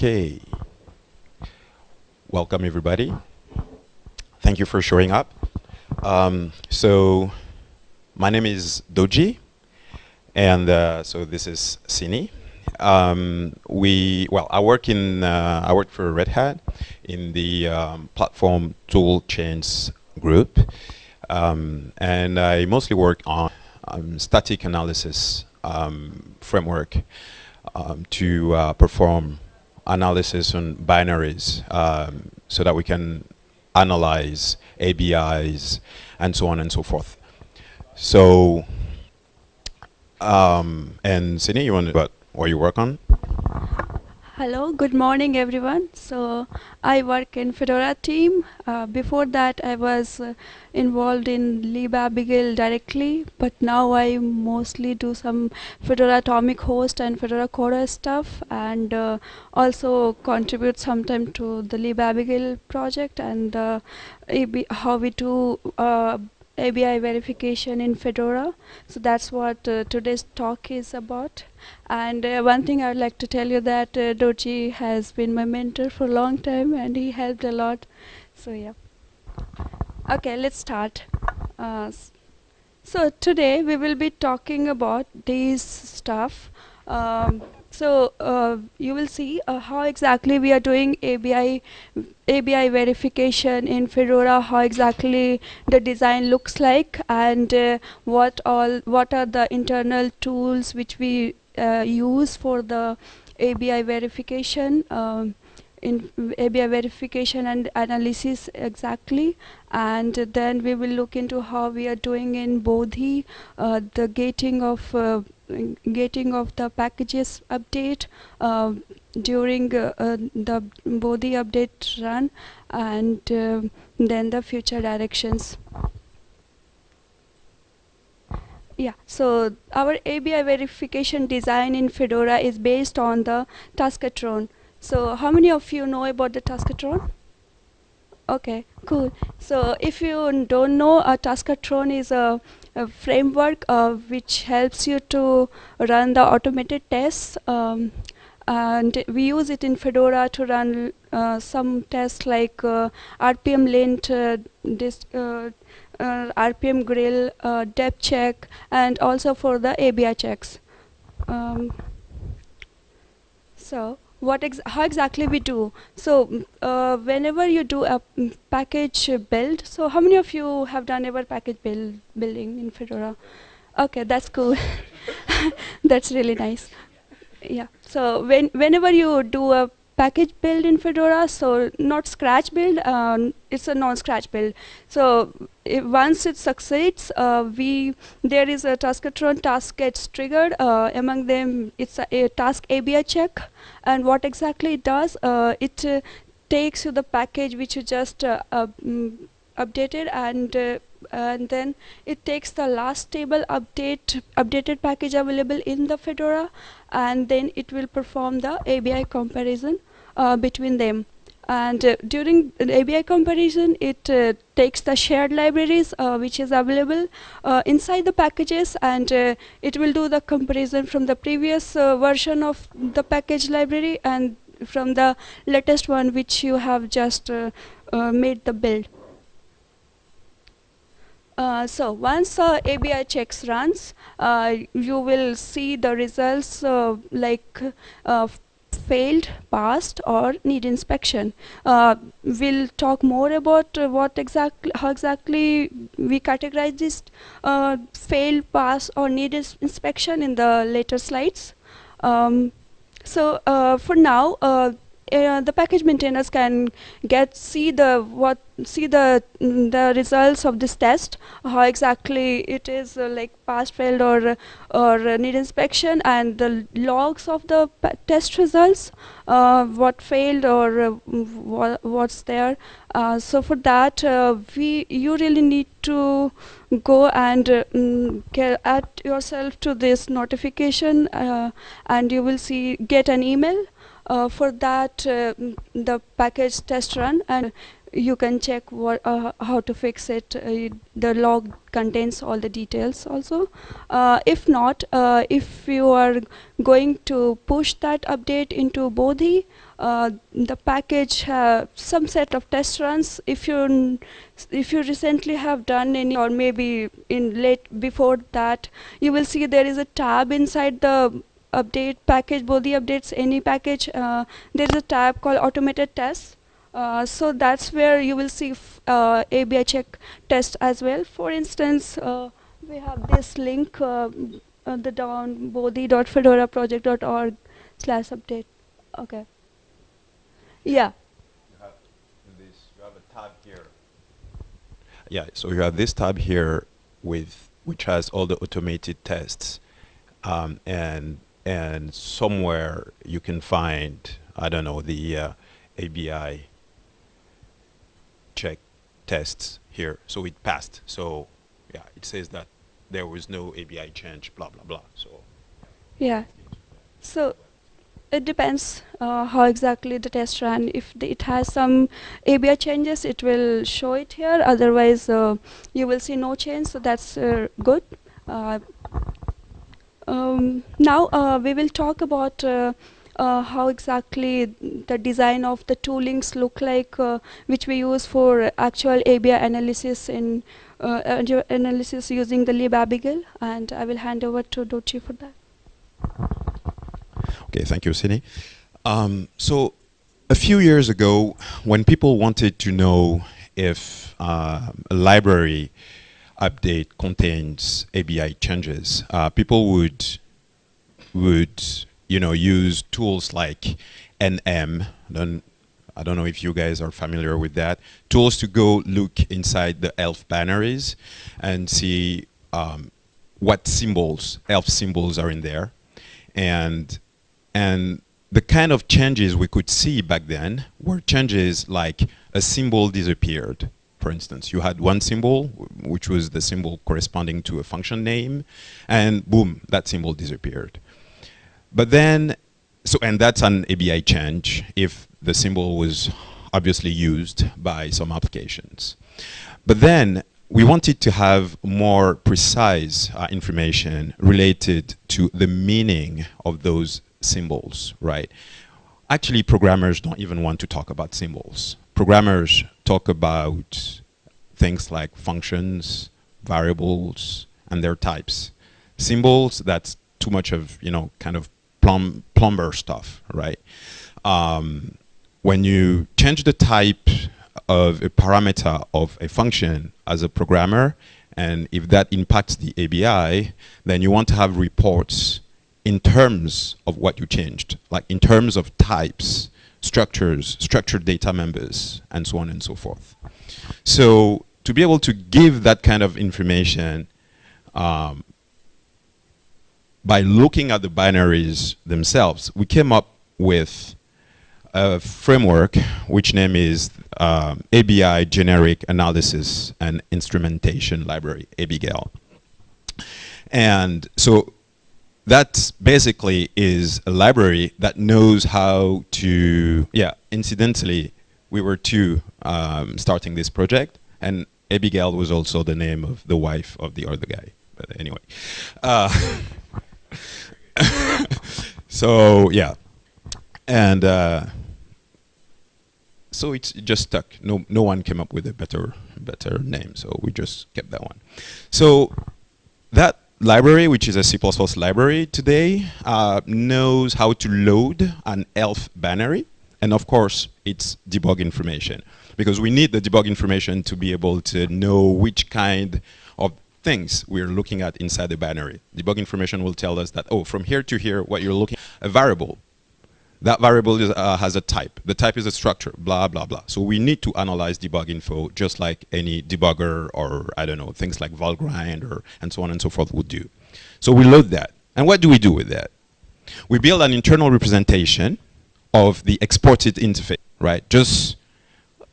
Okay. Welcome, everybody. Thank you for showing up. Um, so, my name is Dodji, and uh, so this is Sinny. Um, we well, I work in uh, I work for Red Hat in the um, platform tool chains group, um, and I mostly work on um, static analysis um, framework to uh, perform analysis on binaries um, so that we can analyze ABIs and so on and so forth. So, um, and Sinny, you want to, what you work on? Hello, good morning everyone. So I work in Fedora team. Uh, before that I was uh, involved in libabigail directly, but now I mostly do some Fedora Atomic Host and Fedora CoreOS stuff and uh, also contribute sometime to the libabigail project and uh, how we do uh, ABI verification in Fedora. So that's what uh, today's talk is about. And uh, one thing I would like to tell you that uh, Dodji has been my mentor for a long time and he helped a lot. So yeah. Okay, let's start. Uh, so today we will be talking about these stuff. Um, so uh, you will see uh, how exactly we are doing ABI ABI verification in Fedora, how exactly the design looks like, and uh, what all what are the internal tools which we uh, use for the ABI verification. Um, in ABI verification and analysis exactly and then we will look into how we are doing in Bodhi uh, the gating of uh, getting of the packages update uh, during uh, uh, the Bodhi update run and then the future directions. Yeah, so our ABI verification design in Fedora is based on the Taskotron. So how many of you know about the Taskotron? Okay, cool. So if you don't know, a Taskotron is a framework uh, which helps you to run the automated tests um, and we use it in Fedora to run uh, some tests like uh, RPM lint, uh, uh, uh, RPM grill, depcheck, and also for the ABI checks. Um, so what ex how exactly we do. So uh, whenever you do a package build, so how many of you have done ever package build building in Fedora? Okay, that's cool. that's really nice. Yeah. So when whenever you do a package build in Fedora, so not scratch build, um, it's a non-scratch build. So once it succeeds, uh, we there is a taskotron task gets triggered. Uh, among them, it's a, a, task ABI check, and what exactly it does, uh, it uh, takes you the package which you just uh, um, updated and and then it takes the last stable update updated package available in the Fedora and then it will perform the ABI comparison between them and uh, during the ABI comparison it uh, takes the shared libraries uh, which is available uh, inside the packages and uh, it will do the comparison from the previous uh, version of the package library and from the latest one which you have just made the build. Uh, so once uh, ABI checks runs, uh, you will see the results like failed, passed, or need inspection. Uh, we'll talk more about uh, what exactly, how exactly we categorize this uh, failed, pass, or need ins inspection in the later slides. Um, so uh, for now, uh, uh, the package maintainers can get see the what see the mm, the results of this test how exactly it is uh, like passed failed or or need inspection and the logs of the test results uh, what failed or uh, wha what's there. Uh, so for that uh, we you really need to go and mm, add yourself to this notification and you will see get an email. uh, for that uh, the package test run and you can check what uh, how to fix it. Uh, the log contains all the details also. Uh, if not, uh, if you are going to push that update into Bodhi, uh, the package some set of test runs. If you if you recently have done any, or maybe in late before that, you will see there is a tab inside the update package, Bodhi updates any package. Uh, there's a tab called automated tests uh, so that's where you will see uh, ABI check test as well. For instance, uh, we have this link, uh, uh, the down bodhi.fedoraproject.org slash update. Okay. Yeah. You have, this, you have a tab here. Yeah, so you have this tab here with which has all the automated tests, um, and and somewhere you can find I don't know the ABI check tests here. So it passed. So yeah, it says that there was no ABI change, blah, blah, blah. So yeah. So it depends uh, how exactly the test ran. If it has some ABI changes, it will show it here. Otherwise, uh, you will see no change. So that's uh, good. Uh, um, now uh, we will talk about uh, uh, how exactly the design of the toolings look like uh, which we use for actual ABI analysis in uh, analysis using the libabigail and I will hand over to Dodji for that. Okay, thank you, Sinny. Um, so a few years ago, when people wanted to know if uh, a library update contains ABI changes, uh, people would would you know, use tools like NM. I don't, I don't know if you guys are familiar with that. Tools to go look inside the ELF binaries and see um, what symbols, ELF symbols are in there. And, and the kind of changes we could see back then were changes like a symbol disappeared. For instance, you had one symbol, which was the symbol corresponding to a function name, and boom, that symbol disappeared. But then, so and that's an ABI change if the symbol was obviously used by some applications. But then we wanted to have more precise uh, information related to the meaning of those symbols, right? Actually, programmers don't even want to talk about symbols. Programmers talk about things like functions, variables, and their types. Symbols, that's too much of, you know, kind of plum, plumber stuff, right? Um, when you change the type of a parameter of a function as a programmer, and if that impacts the ABI, then you want to have reports in terms of what you changed, like in terms of types, structures, structured data members, and so on and so forth. So to be able to give that kind of information, um, by looking at the binaries themselves, we came up with a framework which name is um, ABI Generic Analysis and Instrumentation Library, ABIGAIL. And so that basically is a library that knows how to, yeah, incidentally, we were two um, starting this project, and Abigail was also the name of the wife of the other guy. But anyway. Uh, so yeah, and uh, so it's just stuck. No, no one came up with a better, better name. So we just kept that one. So that library, which is a C++ library today, uh, knows how to load an ELF binary. And of course, it's debug information. Because we need the debug information to be able to know which kind of things we're looking at inside the binary. Debug information will tell us that, oh, from here to here, what you're looking a variable. That variable is, uh, has a type. The type is a structure, blah, blah, blah. So we need to analyze debug info just like any debugger or, I don't know, things like Valgrind or and so on and so forth would do. So we load that. And what do we do with that? We build an internal representation of the exported interface, right? Just,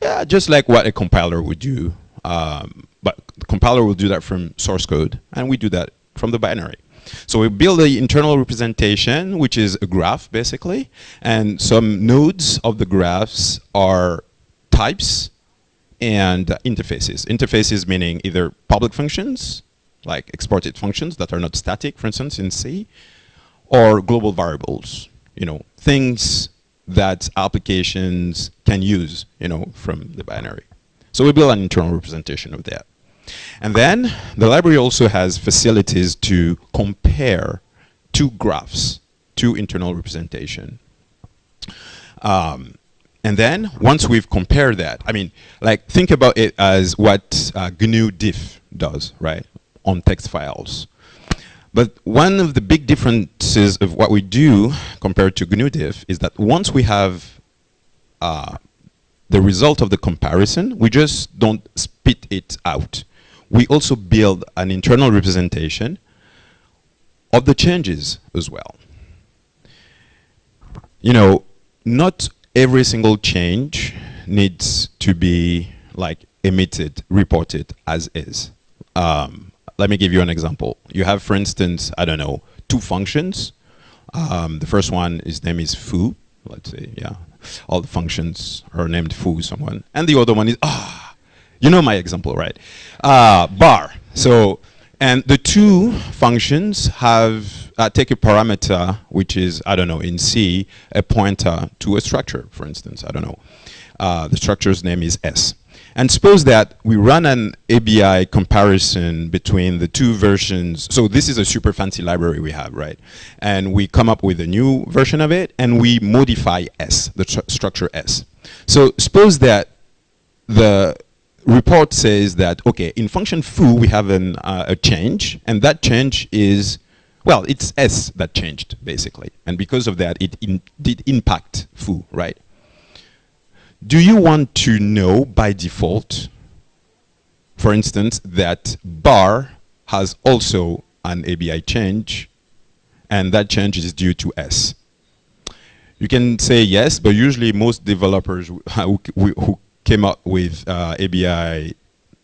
yeah, just like what a compiler would do. Um, but the compiler will do that from source code, and we do that from the binary. So we build the internal representation, which is a graph, basically, and some nodes of the graphs are types and interfaces. Interfaces meaning either public functions, like exported functions that are not static, for instance, in C, or global variables, you know, things that applications can use, you know, from the binary. So we build an internal representation of that. And then the library also has facilities to compare two graphs, two internal representation. Um, and then once we've compared that, I mean, like think about it as what uh, GNU diff does, right, on text files. But one of the big differences of what we do compared to GNU diff is that once we have uh, the result of the comparison, we just don't spit it out. We also build an internal representation of the changes as well. You know, not every single change needs to be like emitted, reported as is. Um, let me give you an example. You have, for instance, I don't know, two functions. Um, the first one, his name is foo. Let's say, yeah, all the functions are named foo someone. And the other one is, ah, you know my example, right? Uh, bar. So, and the two functions have, uh, take a parameter, which is, I don't know, in C, a pointer to a structure, for instance, I don't know. Uh, the structure's name is S. And suppose that we run an ABI comparison between the two versions. So this is a super fancy library we have, right? And we come up with a new version of it, and we modify S, the structure S. So suppose that the report says that, okay, in function foo, we have an, uh, a change, and that change is, well, it's S that changed, basically. And because of that, it in, did impact foo, right? Do you want to know by default, for instance, that bar has also an ABI change, and that change is due to S? You can say yes, but usually most developers who, who came up with uh, ABI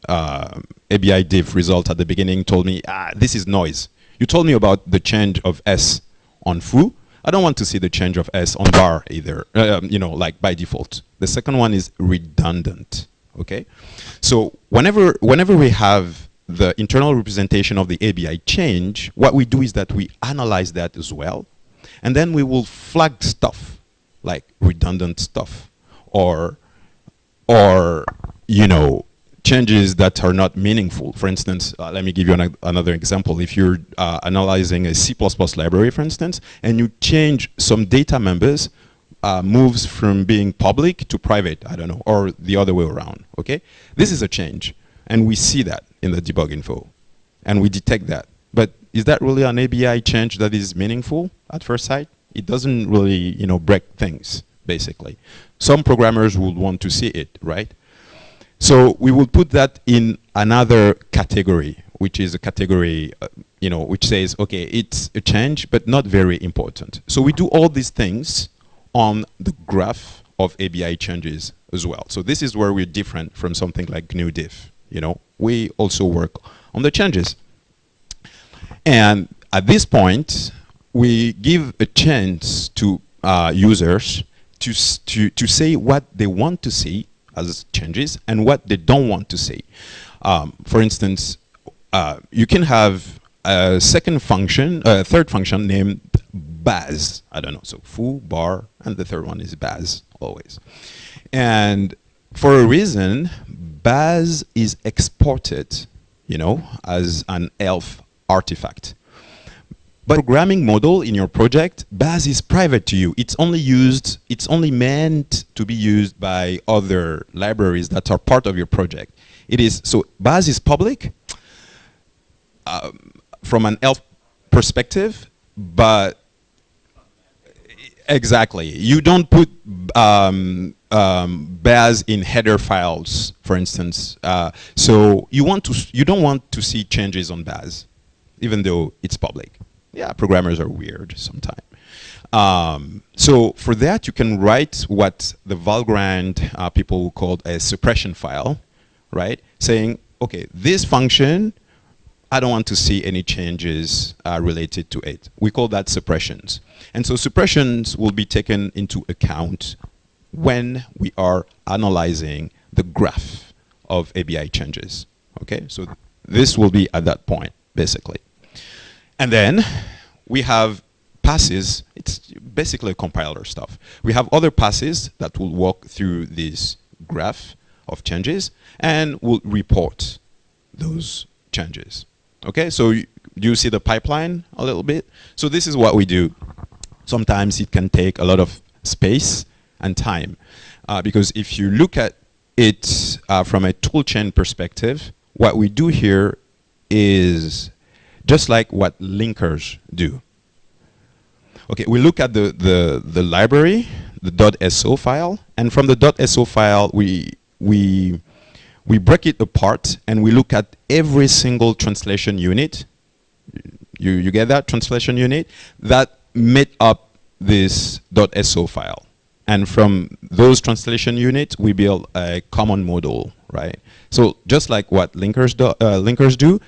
uh, ABI diff result at the beginning told me, ah, this is noise. You told me about the change of S on foo, I don't want to see the change of S on bar either, um, you know, like by default. The second one is redundant, okay? So whenever, whenever we have the internal representation of the ABI change, what we do is that we analyze that as well, and then we will flag stuff, like redundant stuff, or, or you know, changes that are not meaningful. For instance, uh, let me give you an, another example. If you're uh, analyzing a C++ library, for instance, and you change some data members, uh, moves from being public to private, I don't know, or the other way around, okay? This is a change, and we see that in the debug info, and we detect that. But is that really an ABI change that is meaningful at first sight? It doesn't really, you know, break things, basically. Some programmers would want to see it, right? So we will put that in another category, which is a category, uh, you know, which says, okay, it's a change, but not very important. So we do all these things on the graph of ABI changes as well. So this is where we're different from something like GNU diff. You know, we also work on the changes. And at this point, we give a chance to uh, users to, to, to say what they want to see as changes and what they don't want to see. Um, for instance, uh, you can have a second function, a third function named baz. I don't know, so foo, bar, and the third one is baz, always. And for a reason, baz is exported, you know, as an ELF artifact. But programming model in your project, Baz is private to you. It's only used, it's only meant to be used by other libraries that are part of your project. It is, so Baz is public um, from an ELF perspective, but exactly. You don't put um, um, Baz in header files, for instance. Uh, so you want to, you don't want to see changes on Baz, even though it's public yeah, programmers are weird sometimes. Um, so for that, you can write what the Valgrind uh, people called a suppression file, right? Saying, okay, this function, I don't want to see any changes uh, related to it. We call that suppressions. And so suppressions will be taken into account when we are analyzing the graph of ABI changes. Okay, so th this will be at that point, basically. And then we have passes, it's basically compiler stuff. We have other passes that will walk through this graph of changes and will report those changes. Okay, so you, you see the pipeline a little bit? So this is what we do. Sometimes it can take a lot of space and time. Uh, because if you look at it uh, from a toolchain perspective, what we do here is just like what linkers do. Okay, we look at the, the, the library, the .so file, and from the .so file, we, we, we break it apart and we look at every single translation unit. You, you get that, translation unit? That made up this .so file. And from those translation units, we build a common model, right? So just like what linkers do, uh, linkers do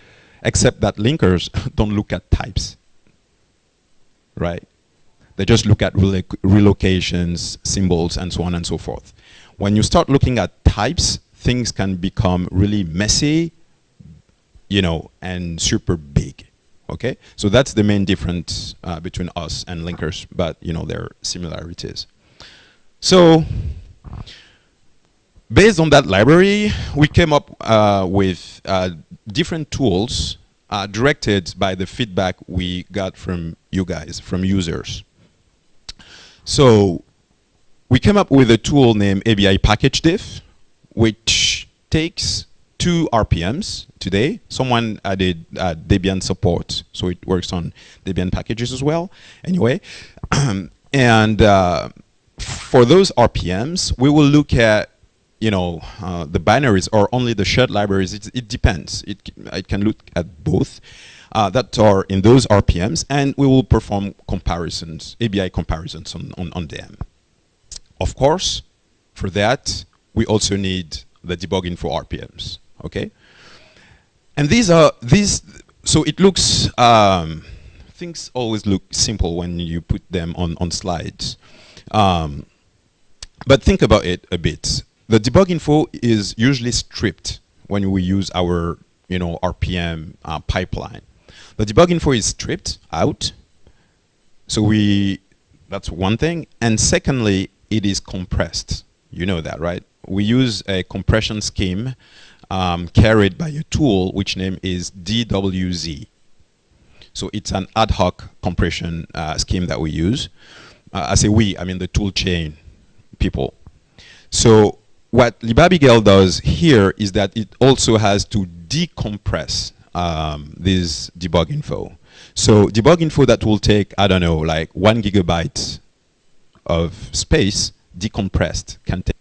except that linkers don't look at types, right? They just look at relocations, symbols, and so on and so forth. When you start looking at types, things can become really messy, you know, and super big. Okay, so that's the main difference uh, between us and linkers, but you know there are similarities. So based on that library, we came up uh, with uh, different tools uh, directed by the feedback we got from you guys, from users. So we came up with a tool named ABI Package Diff, which takes two RPMs today. Someone added uh, Debian support, so it works on Debian packages as well. Anyway, and uh, for those RPMs, we will look at you know, uh, the binaries or only the shared libraries, it, it depends. It, it can look at both uh, that are in those RPMs, and we will perform comparisons, ABI comparisons on, on, on them. Of course, for that, we also need the debugging for RPMs, okay? And these are, these, so it looks, um, things always look simple when you put them on, on slides. Um, but think about it a bit. The debug info is usually stripped when we use our you know, RPM uh, pipeline. The debug info is stripped out. So we, that's one thing. And secondly, it is compressed. You know that, right? We use a compression scheme um, carried by a tool which name is DWZ. So it's an ad hoc compression uh, scheme that we use. Uh, I say we, I mean the tool chain people. So what libabigail does here is that it also has to decompress um, this debug info. So debug info that will take, I don't know, like one gigabyte of space decompressed can take,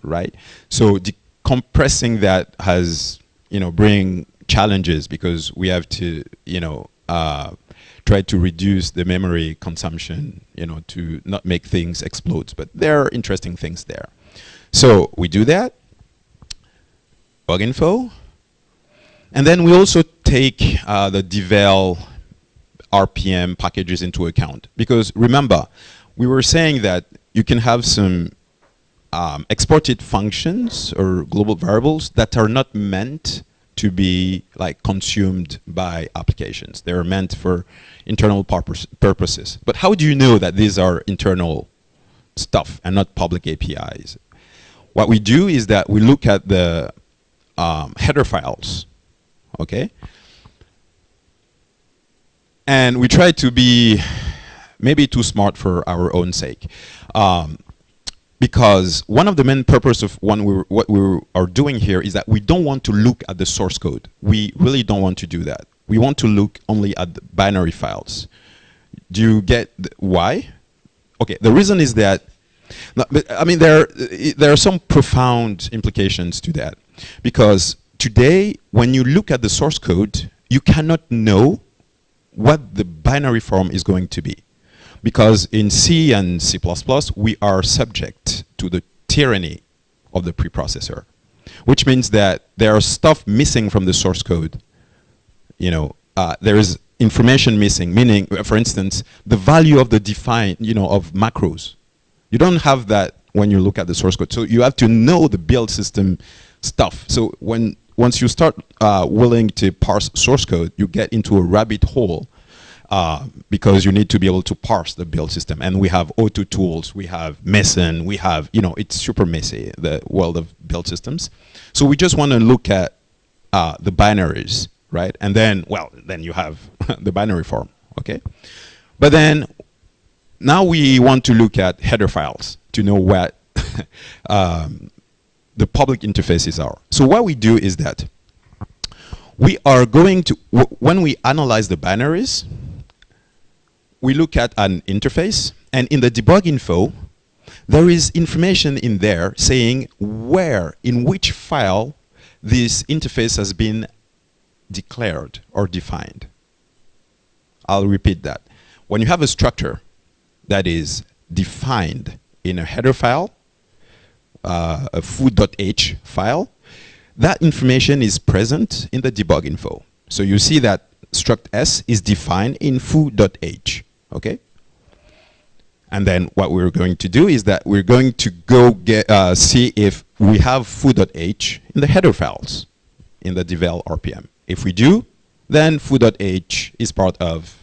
right? So decompressing that has, you know, bring challenges because we have to, you know, uh, try to reduce the memory consumption, you know, to not make things explode. But there are interesting things there. So we do that, bug info, and then we also take uh, the devel RPM packages into account. Because remember, we were saying that you can have some um, exported functions or global variables that are not meant to be like consumed by applications. They are meant for internal purpose, purposes. But how do you know that these are internal stuff and not public APIs? What we do is that we look at the um, header files, okay? And we try to be maybe too smart for our own sake. Um, because one of the main purpose of we, what we are doing here is that we don't want to look at the source code. We really don't want to do that. We want to look only at the binary files. Do you get why? Okay, the reason is that no, but, I mean, there, there are some profound implications to that. Because today, when you look at the source code, you cannot know what the binary form is going to be. Because in C and C++, we are subject to the tyranny of the preprocessor. Which means that there are stuff missing from the source code. You know, uh, there is information missing, meaning, for instance, the value of the define, you know, of macros you don't have that when you look at the source code. So you have to know the build system stuff. So when once you start uh, willing to parse source code, you get into a rabbit hole uh, because you need to be able to parse the build system. And we have Autotools, we have Meson, we have, you know, it's super messy, the world of build systems. So we just want to look at uh, the binaries, right? And then, well, then you have the binary form, okay? But then now we want to look at header files to know what um, the public interfaces are. So what we do is that we are going to, when we analyze the binaries, we look at an interface, and in the debug info, there is information in there saying where, in which file, this interface has been declared or defined. I'll repeat that. When you have a structure that is defined in a header file, uh, a foo.h file, that information is present in the debug info. So you see that struct s is defined in foo.h, okay? And then what we're going to do is that we're going to go get uh, see if we have foo.h in the header files in the devel RPM. If we do, then foo.h is part of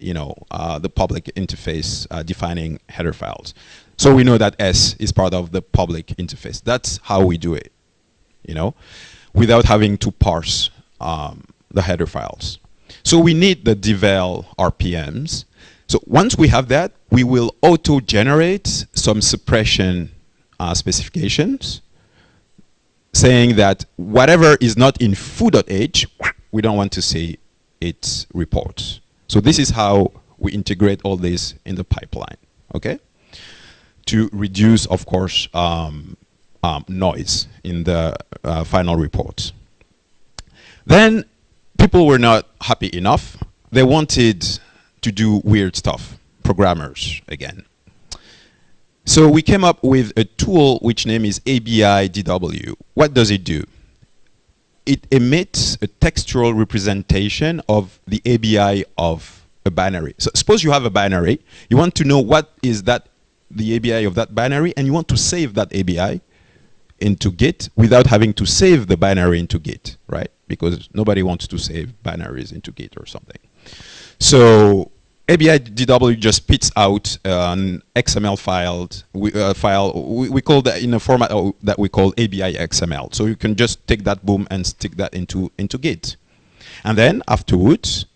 you know, uh, the public interface uh, defining header files. So we know that S is part of the public interface. That's how we do it, you know, without having to parse um, the header files. So we need the devel RPMs. So once we have that, we will auto-generate some suppression uh, specifications saying that whatever is not in foo.h, we don't want to see its reports. So this is how we integrate all this in the pipeline, okay? to reduce, of course, um, um, noise in the uh, final reports. Then people were not happy enough. They wanted to do weird stuff, programmers again. So we came up with a tool which name is ABI DW. What does it do? It emits a textual representation of the ABI of a binary. So suppose you have a binary, you want to know what is that the ABI of that binary and you want to save that ABI into Git without having to save the binary into Git, right? Because nobody wants to save binaries into Git or something. So ABI DW just spits out an XML file. We, uh, file we, we, call that in a format that we call ABI XML. So you can just take that boom and stick that into into Git, and then afterwards,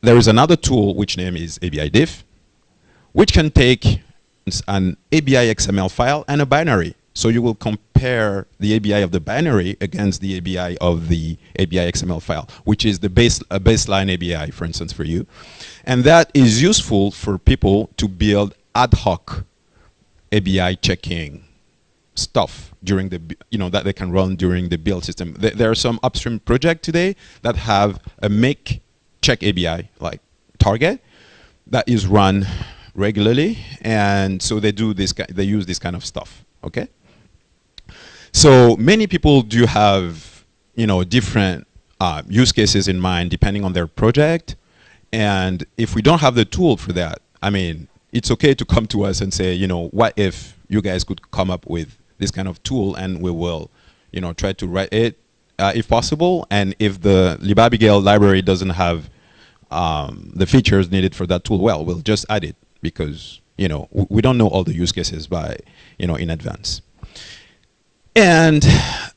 there is another tool which name is ABI Diff, which can take an ABI XML file and a binary. So you will compare the ABI of the binary against the ABI of the ABI XML file, which is the base, a baseline ABI, for instance, for you. And that is useful for people to build ad hoc ABI checking stuff during the, you know, that they can run during the build system. There, there are some upstream projects today that have a make check ABI, like Target, that is run regularly, and so they do this. They use this kind of stuff. Okay. So many people do have, you know, different uh, use cases in mind depending on their project, and if we don't have the tool for that, I mean, it's okay to come to us and say, you know, what if you guys could come up with this kind of tool, and we will, you know, try to write it uh, if possible, and if the libabigail library doesn't have um, the features needed for that tool, well, we'll just add it because you know we don't know all the use cases by you know in advance. And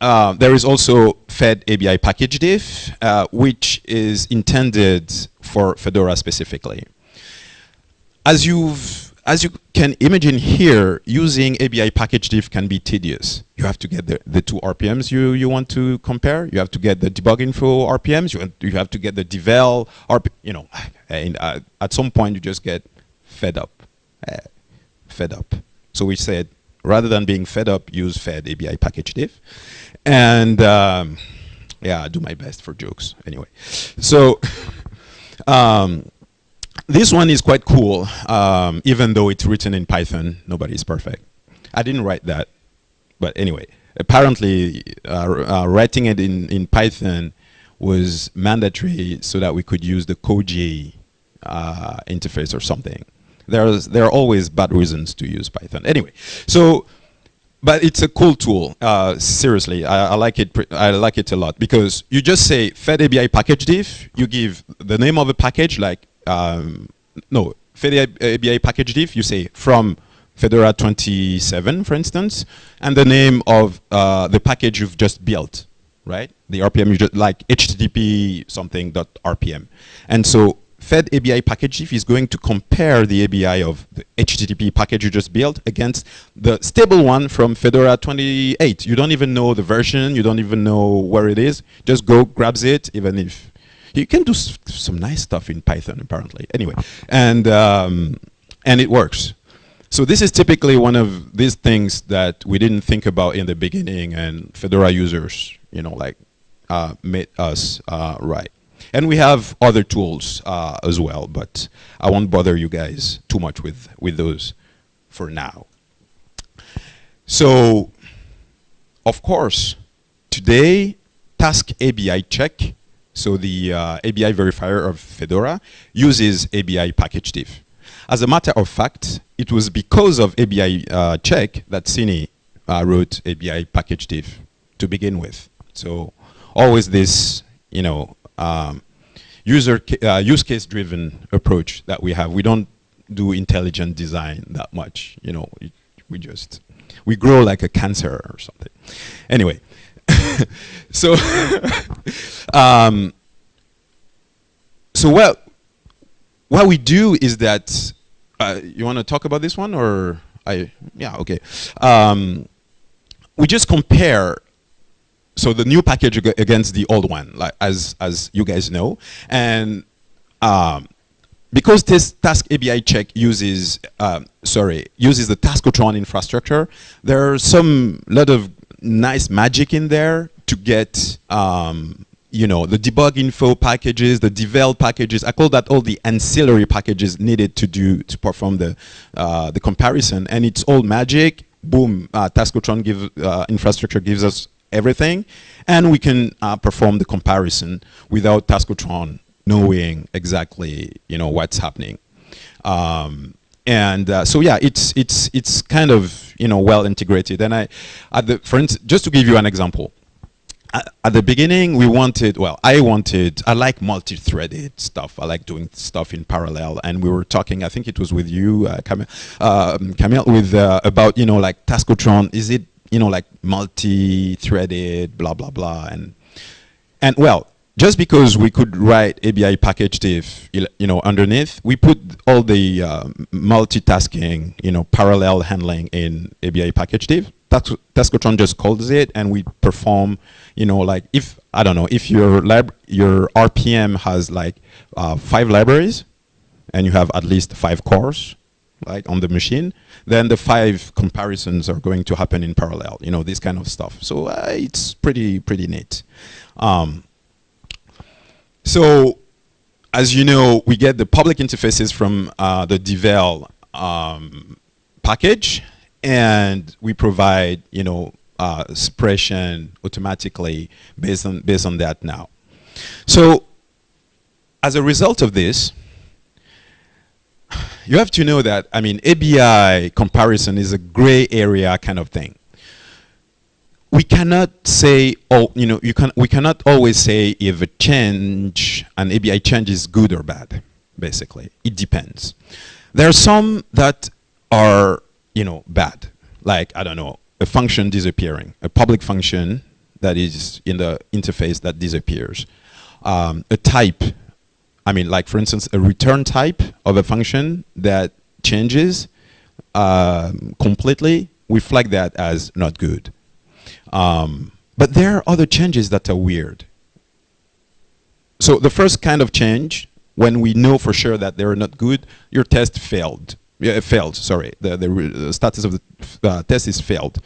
uh, there is also Fed ABI package diff, uh, which is intended for Fedora specifically. As you've as you can imagine here, using ABI package diff can be tedious. You have to get the, the two RPMs you, you want to compare. You have to get the debug info RPMs. You, you have to get the devel RP, you know, and uh, at some point you just get fed up. Uh, fed up. So we said, rather than being fed up, use fed ABI package diff. And um, yeah, I do my best for jokes anyway. So um, this one is quite cool, um, even though it's written in Python. Nobody is perfect. I didn't write that. But anyway, apparently uh, uh, writing it in, in Python was mandatory so that we could use the Koji uh, interface or something. There's, there are always bad reasons to use Python. Anyway, so but it's a cool tool. Uh, seriously, I, I, like it. I like it a lot because you just say Fed package diff. You give the name of a package, like um, no Fed package diff. You say from Fedora 27, for instance, and the name of uh, the package you've just built, right? The RPM you just like HTTP something dot RPM, and so Fed ABI package if is going to compare the ABI of the HTTP package you just built against the stable one from Fedora 28. You don't even know the version, you don't even know where it is. Just go, grabs it, even if you can do some nice stuff in Python apparently. Anyway, and um, and it works. So this is typically one of these things that we didn't think about in the beginning, and Fedora users, you know, like uh, made us uh, right. And we have other tools uh, as well, but I won't bother you guys too much with, with those for now. So, of course, today, Task ABI check, so the uh, ABI verifier of Fedora, uses ABI package diff. As a matter of fact, it was because of ABI uh, check that Sinny uh, wrote ABI package diff to begin with. So always this, you know, um, user uh, use case driven approach that we have. We don't do intelligent design that much. You know, we, we just we grow like a cancer or something. Anyway, so um, so what what we do is that uh, you want to talk about this one or I yeah okay. Um, we just compare so the new package against the old one, like as as you guys know, and um, because this task ABI check uses um, sorry uses the Taskotron infrastructure, there's some lot of nice magic in there to get um, you know the debug info packages, the devel packages. I call that all the ancillary packages needed to do to perform the uh, the comparison, and it's all magic. Boom, uh, Taskotron give uh, infrastructure gives us everything, and we can uh, perform the comparison without Taskotron knowing exactly you know what's happening. Um, and uh, so yeah, it's it's it's kind of you know well integrated. And I, at the for instance, just to give you an example, at the beginning we wanted well i wanted i like multi-threaded stuff i like doing stuff in parallel and we were talking i think it was with you uh, Kamil, uh, Kamil with uh, about you know like taskotron is it you know, like multi-threaded, blah, blah, blah. And, and well, just because we could write ABI package diff, you know, underneath, we put all the uh, multitasking, you know, parallel handling in ABI package diff. Taskotron just calls it, and we perform, you know, like if I don't know, if your lab, your RPM has like uh, five libraries, and you have at least five cores, like on the machine, then the five comparisons are going to happen in parallel, you know, this kind of stuff. So uh, it's pretty, pretty neat. Um, so as you know, we get the public interfaces from uh, the Devel um, package, and we provide, you know, uh, suppression automatically based on, based on that now. So as a result of this, you have to know that, I mean, ABI comparison is a gray area kind of thing. We cannot say, oh, you know, you can, we cannot always say if a change, an ABI change is good or bad, basically. It depends. There are some that are, you know, bad. Like, I don't know, a function disappearing, a public function that is in the interface that disappears, um, a type I mean, like for instance, a return type of a function that changes um, completely, we flag that as not good. Um, but there are other changes that are weird. So the first kind of change, when we know for sure that they're not good, your test failed. Yeah, failed, sorry. The, the, the status of the uh, test is failed.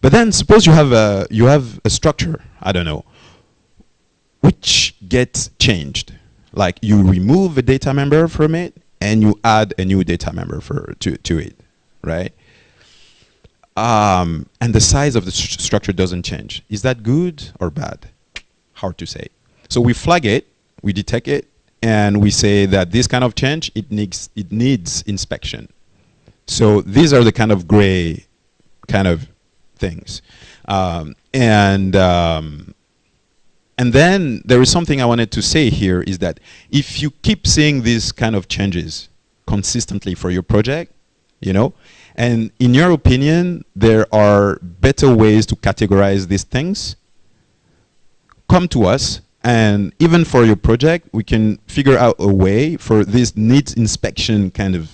But then suppose you have a, you have a structure, I don't know, which gets changed. Like you remove a data member from it and you add a new data member for to, to it, right? Um, and the size of the st structure doesn't change. Is that good or bad? Hard to say. So we flag it, we detect it, and we say that this kind of change, it needs, it needs inspection. So these are the kind of gray kind of things. Um, and um, and then there is something I wanted to say here is that if you keep seeing these kind of changes consistently for your project, you know, and in your opinion, there are better ways to categorize these things, come to us and even for your project, we can figure out a way for these needs inspection kind of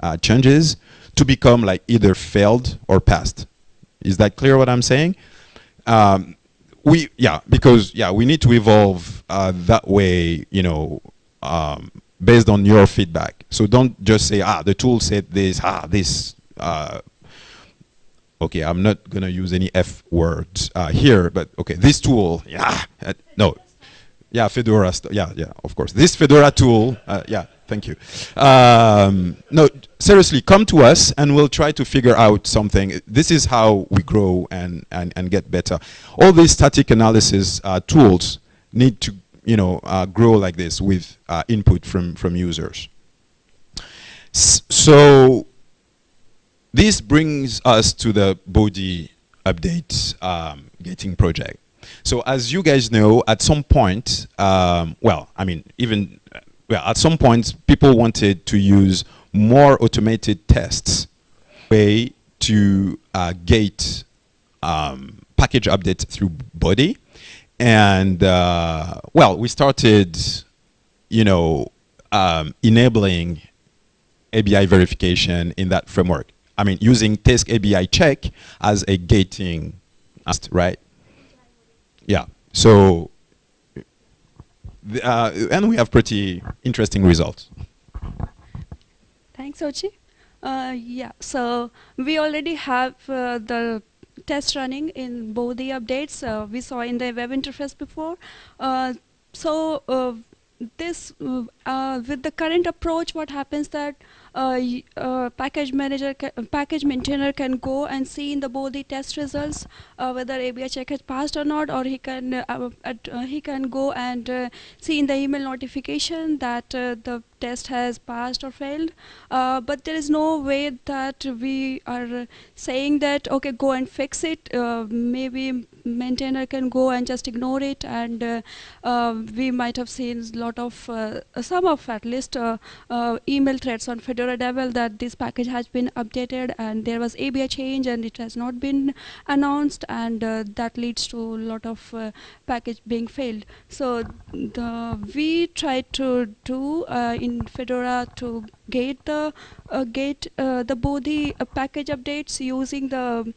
uh, changes to become like either failed or passed. Is that clear what I'm saying? Um, we yeah because yeah we need to evolve uh, that way you know um, based on your feedback. So don't just say ah the tool said this ah this. Uh, okay, I'm not gonna use any F words uh, here, but okay, this tool, yeah, no, yeah, Fedora, yeah, yeah, of course. This Fedora tool, uh, yeah, thank you. Um, no, seriously, come to us and we'll try to figure out something. This is how we grow and, and, and get better. All these static analysis uh, tools need to, you know, uh, grow like this with uh, input from, from users. S so this brings us to the Bodhi update um, gating project. So as you guys know, at some point, um, well, I mean, even well, at some point, people wanted to use more automated tests way to uh, gate um, package updates through Bodhi. And uh, well, we started, you know, um, enabling ABI verification in that framework. I mean, using test ABI check as a gating, right? Yeah. So, uh, and we have pretty interesting results. Thanks, Ochi. Uh, yeah, so we already have uh, the test running in Bodhi the updates uh, we saw in the web interface before. Uh, so uh, this, with the current approach, what happens that Uh, uh, package manager, uh, package maintainer can go and see in the Bodhi the test results uh, whether ABI check has passed or not, or he can he can go and see in the email notification that the test has passed or failed. Uh, but there is no way that we are saying that, okay, go and fix it. Uh, maybe maintainer can go and just ignore it and uh, uh we might have seen a lot of uh, some of at least uh, email threads on Fedora Devel that this package has been updated and there was ABI change and it has not been announced and that leads to a lot of package being failed. So the, we try to do in Fedora to get the uh, gate uh, the Bodhi uh, package updates using the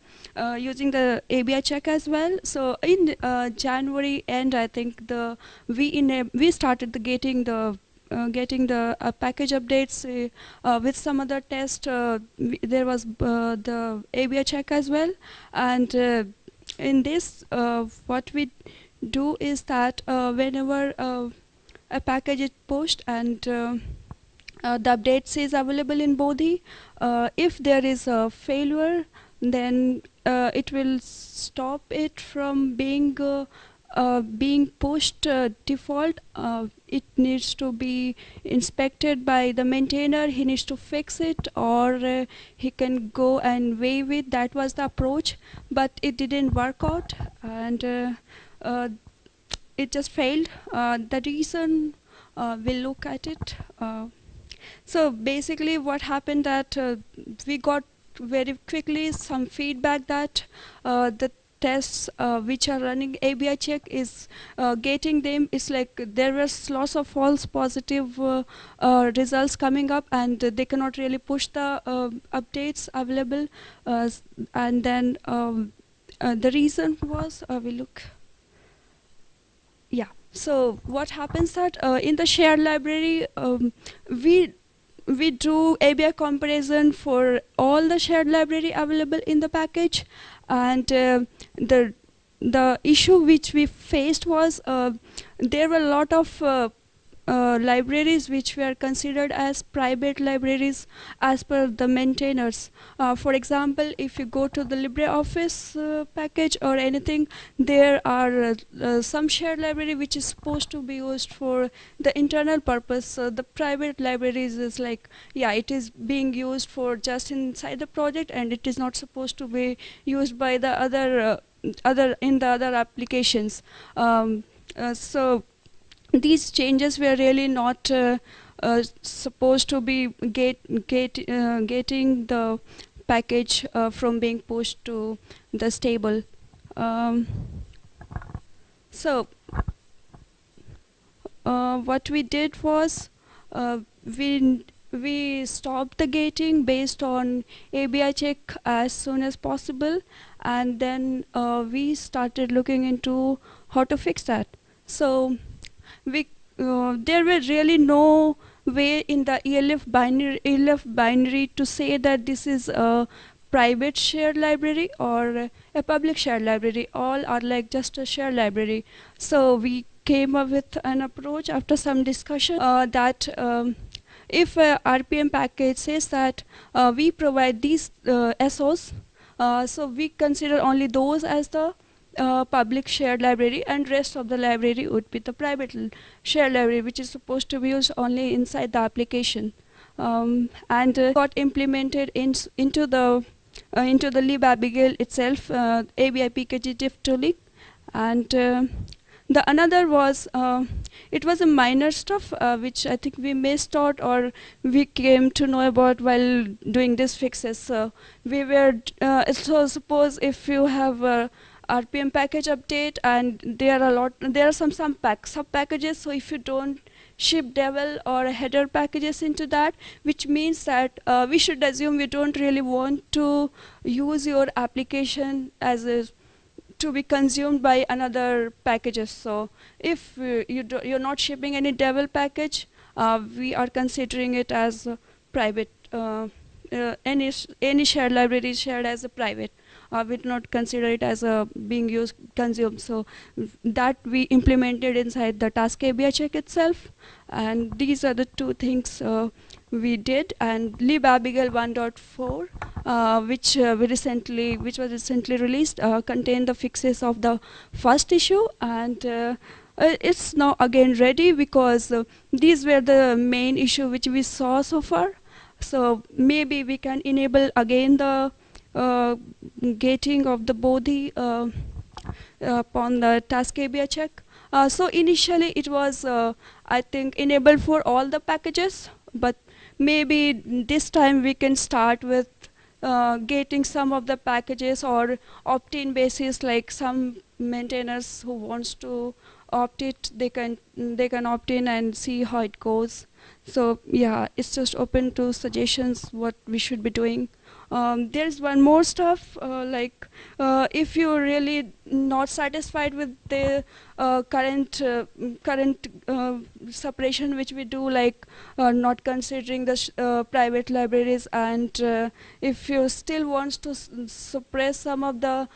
using the ABI check as well. So in January end, I think the we in we started the gating the uh, getting the uh, package updates uh, with some other test. there was the ABI check as well, and in this, what we do is that whenever a package is pushed and uh, uh, the updates is available in Bodhi. Uh, if there is a failure, then uh, it will stop it from being uh, uh, being pushed default. it needs to be inspected by the maintainer. He needs to fix it, or he can go and waive it. That was the approach, but it didn't work out, and it just failed. the reason we'll look at it. So basically what happened that uh, we got very quickly some feedback that uh, the tests uh, which are running ABI check is uh, getting them it's like there was lots of false positive uh, uh results coming up and they cannot really push the uh, updates available uh, and then um, the reason was we look so what happens that in the shared library um, we we do ABI comparison for all the shared library available in the package. And uh, the the issue which we faced was uh, there were a lot of uh, libraries which were considered as private libraries as per the maintainers. Uh, for example, if you go to the LibreOffice uh, package or anything, there are uh, uh, some shared library which is supposed to be used for the internal purpose. The private libraries is like, yeah, it is being used for just inside the project and it is not supposed to be used by the other other in the other applications. Um, so these changes were really not uh, uh, supposed to be get, get, uh, getting the package uh, from being pushed to the stable. Um, so uh, what we did was uh, we we stopped the gating based on ABI check as soon as possible and then we started looking into how to fix that. So we uh, there were really no way in the ELF binary, ELF binary to say that this is a private shared library or a public shared library. All are like just a shared library. So we came up with an approach after some discussion uh, that um, if a RPM package says that uh, we provide these uh, SOs, uh, so we consider only those as the uh, public shared library and rest of the library would be the private shared library which is supposed to be used only inside the application um, and uh, got implemented in, into the uh, into the libabigail itself uh, ABI PKG diff tooling and uh, the another was it was a minor stuff which I think we missed out or we came to know about while doing these fixes. So we were so suppose if you have RPM package update and there are a lot there are some some pack sub packages. So if you don't ship devel or header packages into that which means that uh, we should assume we don't really want to use your application as a to be consumed by another packages. So if uh, you do, you're not shipping any devel package uh, we are considering it as private uh, uh, any any shared library shared as a private uh, we do not consider it as a being used consumed. So that we implemented inside the task ABI check itself. And these are the two things uh, we did. And libabigail 1.4, uh, which uh, we recently, which was recently released, uh, contained the fixes of the first issue and. Uh, it's now again ready because these were the main issue which we saw so far. So maybe we can enable again the uh, gating of the Bodhi uh, upon the task ABI check. Uh, so initially it was, I think, enabled for all the packages, but maybe this time we can start with uh, getting some of the packages or opt-in basis like some maintainers who wants to opt it they can they can opt in and see how it goes so yeah it's just open to suggestions what we should be doing um, there's one more stuff uh, like uh, if you're really not satisfied with the uh, current current separation which we do like not considering the private libraries and if you still wants to suppress some of the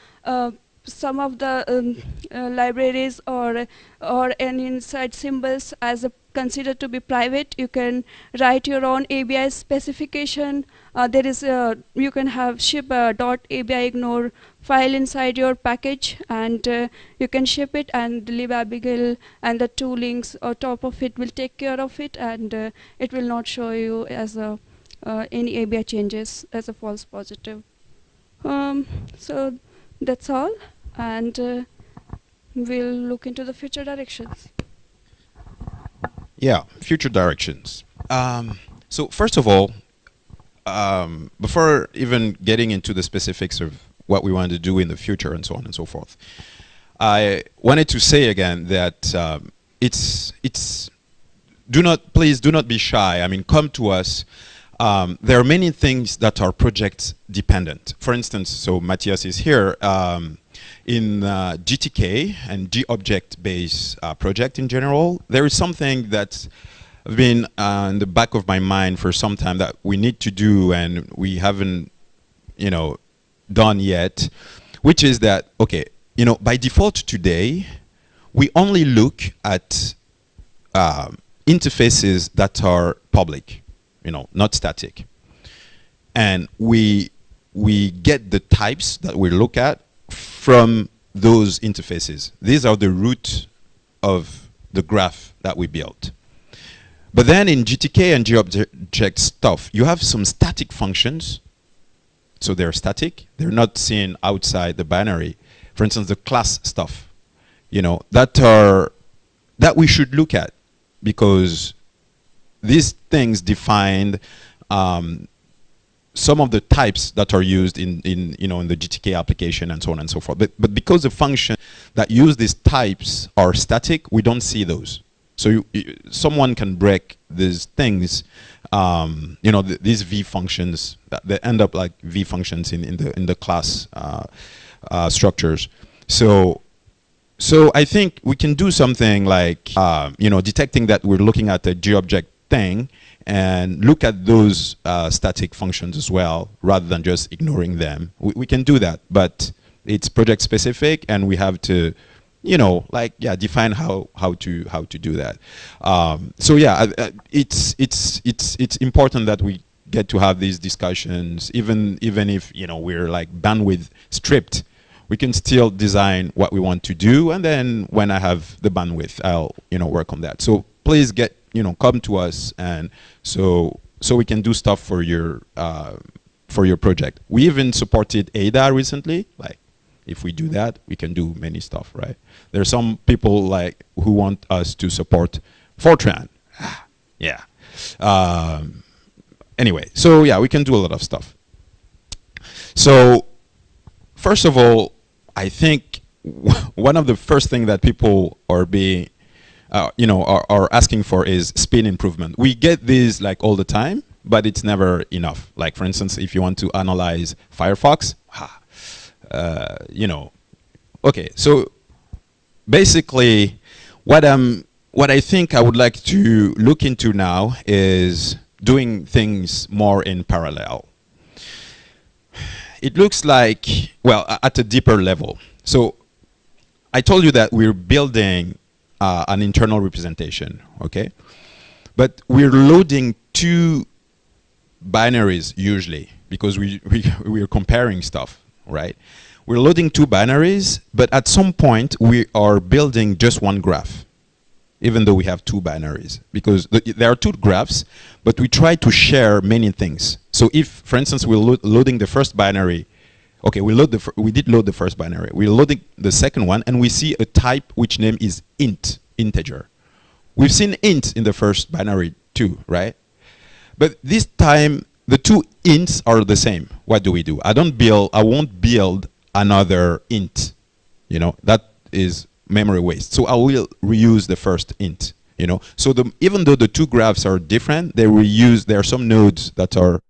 some of the um, uh, libraries or or any inside symbols as a considered to be private you can write your own ABI specification uh, there is a, you can have ship a dot ABI ignore file inside your package and uh, you can ship it and libabigail and the two links on top of it will take care of it and uh, it will not show you as a uh, any ABI changes as a false positive um, so that's all and uh, we'll look into the future directions. Yeah, future directions. Um, so first of all, um, before even getting into the specifics of what we want to do in the future and so on and so forth, I wanted to say again that um, it's it's do not please do not be shy. I mean, come to us um, there are many things that are project dependent. For instance, so Matthias is here. Um, in uh, GTK and GObject-based uh, project in general, there is something that's been uh, in the back of my mind for some time that we need to do and we haven't, you know, done yet, which is that, okay, you know, by default today, we only look at um, interfaces that are public, you know, not static. And we, we get the types that we look at from those interfaces. These are the root of the graph that we built. But then in GTK and GObject stuff, you have some static functions. So they're static. They're not seen outside the binary. For instance, the class stuff, you know, that are that we should look at because these things define um, some of the types that are used in, in, you know, in the GTK application and so on and so forth. But, but because the function that use these types are static, we don't see those. So you, you, someone can break these things, um, you know, th these V functions, that they end up like V functions in, in, the, in the class uh, uh, structures. So so I think we can do something like, uh, you know, detecting that we're looking at a GObject thing and look at those uh, static functions as well, rather than just ignoring them. We, we, can do that, but it's project specific, and we have to, you know, like yeah, define how how to how to do that. Um, so yeah, it's it's it's it's important that we get to have these discussions, even even if you know we're like bandwidth stripped we can still design what we want to do. And then when I have the bandwidth I'll you know work on that. So please get you know come to us and so so we can do stuff for your uh, for your project. We even supported Ada recently. Like if we do that we can do many stuff right there's some people like who want us to support Fortran yeah um, anyway so yeah we can do a lot of stuff so first of all I think one of the first thing that people are being, uh, you know, are, are asking for is speed improvement. We get these like all the time, but it's never enough. Like for instance, if you want to analyze Firefox, uh, you know, okay. So basically, what I'm, what I think I would like to look into now is doing things more in parallel it looks like, well, at a deeper level. So I told you that we're building uh, an internal representation, okay? But we're loading two binaries usually because we, we, we're comparing stuff, right? We're loading two binaries, but at some point we are building just one graph even though we have two binaries. Because there are two graphs but we try to share many things. So if for instance we're lo loading the first binary okay we load the we did load the first binary. We're loading the second one and we see a type which name is int integer. We've seen int in the first binary too right? But this time the two ints are the same. What do we do? I don't build i won't build another int you know that is memory waste. So I will reuse the first int. You know, so the, even though the two graphs are different, they reuse. There are some nodes that are